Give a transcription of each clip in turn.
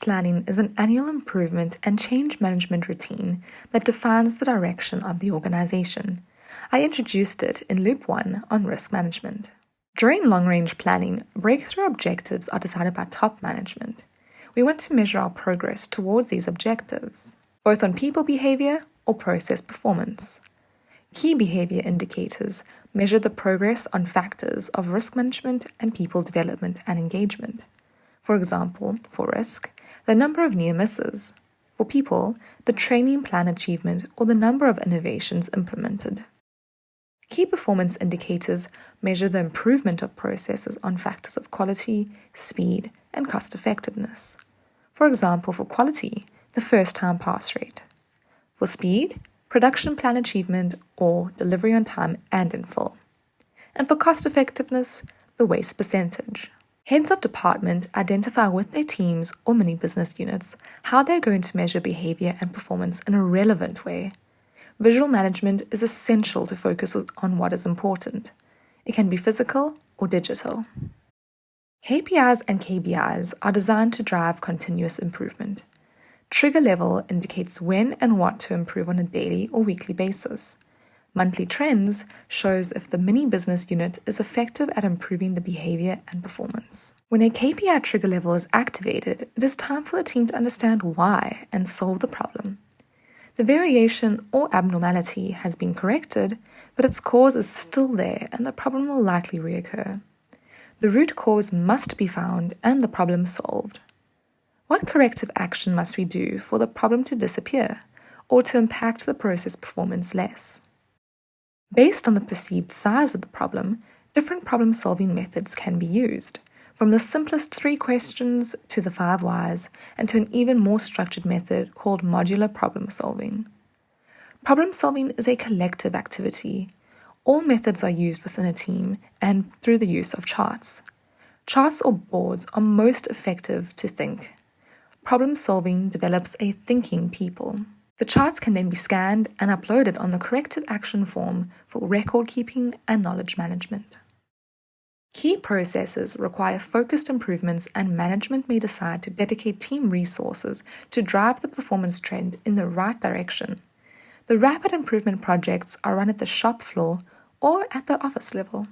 planning is an annual improvement and change management routine that defines the direction of the organization. I introduced it in Loop 1 on risk management. During long range planning, breakthrough objectives are decided by top management. We want to measure our progress towards these objectives, both on people behavior or process performance. Key behavior indicators measure the progress on factors of risk management and people development and engagement. For example, for risk, the number of near misses. For people, the training plan achievement or the number of innovations implemented. Key performance indicators measure the improvement of processes on factors of quality, speed, and cost effectiveness. For example, for quality, the first time pass rate. For speed, production plan achievement or delivery on time and in full. And for cost effectiveness, the waste percentage. Heads of department identify with their teams or mini business units how they're going to measure behavior and performance in a relevant way. Visual management is essential to focus on what is important. It can be physical or digital. KPIs and KBIs are designed to drive continuous improvement. Trigger level indicates when and what to improve on a daily or weekly basis. Monthly trends shows if the mini business unit is effective at improving the behavior and performance. When a KPI trigger level is activated, it is time for the team to understand why and solve the problem. The variation or abnormality has been corrected, but its cause is still there and the problem will likely reoccur. The root cause must be found and the problem solved. What corrective action must we do for the problem to disappear or to impact the process performance less? Based on the perceived size of the problem, different problem solving methods can be used, from the simplest three questions to the five whys, and to an even more structured method called modular problem solving. Problem solving is a collective activity. All methods are used within a team and through the use of charts. Charts or boards are most effective to think problem solving develops a thinking people. The charts can then be scanned and uploaded on the corrective action form for record keeping and knowledge management. Key processes require focused improvements, and management may decide to dedicate team resources to drive the performance trend in the right direction. The rapid improvement projects are run at the shop floor or at the office level.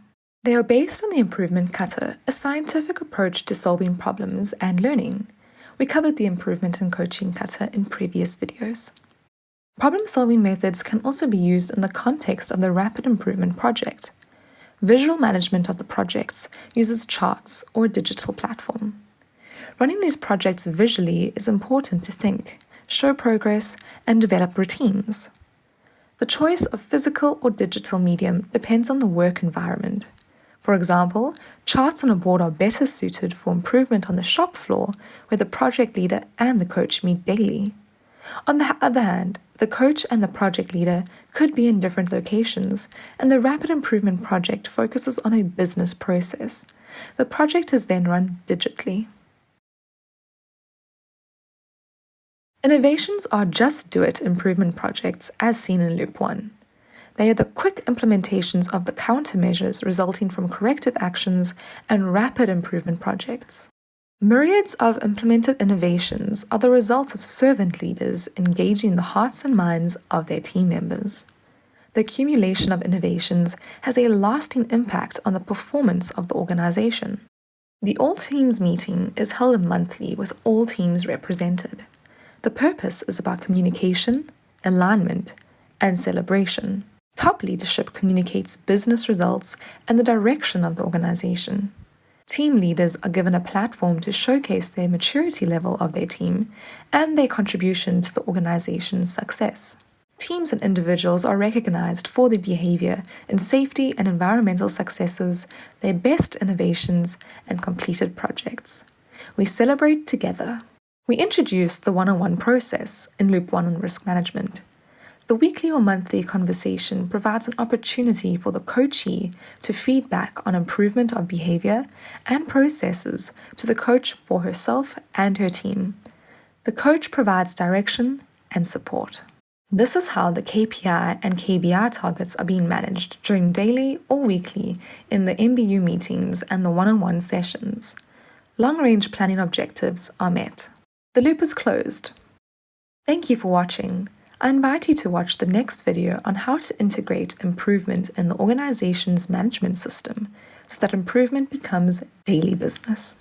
They are based on the improvement kata, a scientific approach to solving problems and learning. We covered the improvement and coaching kata in previous videos. Problem-solving methods can also be used in the context of the Rapid Improvement Project. Visual management of the projects uses charts or a digital platform. Running these projects visually is important to think, show progress, and develop routines. The choice of physical or digital medium depends on the work environment. For example, charts on a board are better suited for improvement on the shop floor where the project leader and the coach meet daily. On the other hand, the coach and the project leader could be in different locations, and the Rapid Improvement Project focuses on a business process. The project is then run digitally. Innovations are just do it improvement projects as seen in Loop 1. They are the quick implementations of the countermeasures resulting from corrective actions and rapid improvement projects. Myriads of implemented innovations are the result of servant leaders engaging the hearts and minds of their team members. The accumulation of innovations has a lasting impact on the performance of the organization. The All Teams meeting is held monthly with all teams represented. The purpose is about communication, alignment, and celebration. Top leadership communicates business results and the direction of the organization. Team leaders are given a platform to showcase their maturity level of their team and their contribution to the organization's success. Teams and individuals are recognized for their behavior in safety and environmental successes, their best innovations, and completed projects. We celebrate together. We introduce the one on one process in Loop 1 on risk management. The weekly or monthly conversation provides an opportunity for the coachee to feedback on improvement of behavior and processes to the coach for herself and her team. The coach provides direction and support. This is how the KPI and KBI targets are being managed during daily or weekly in the MBU meetings and the one on one sessions. Long range planning objectives are met. The loop is closed. Thank you for watching. I invite you to watch the next video on how to integrate improvement in the organization's management system so that improvement becomes daily business.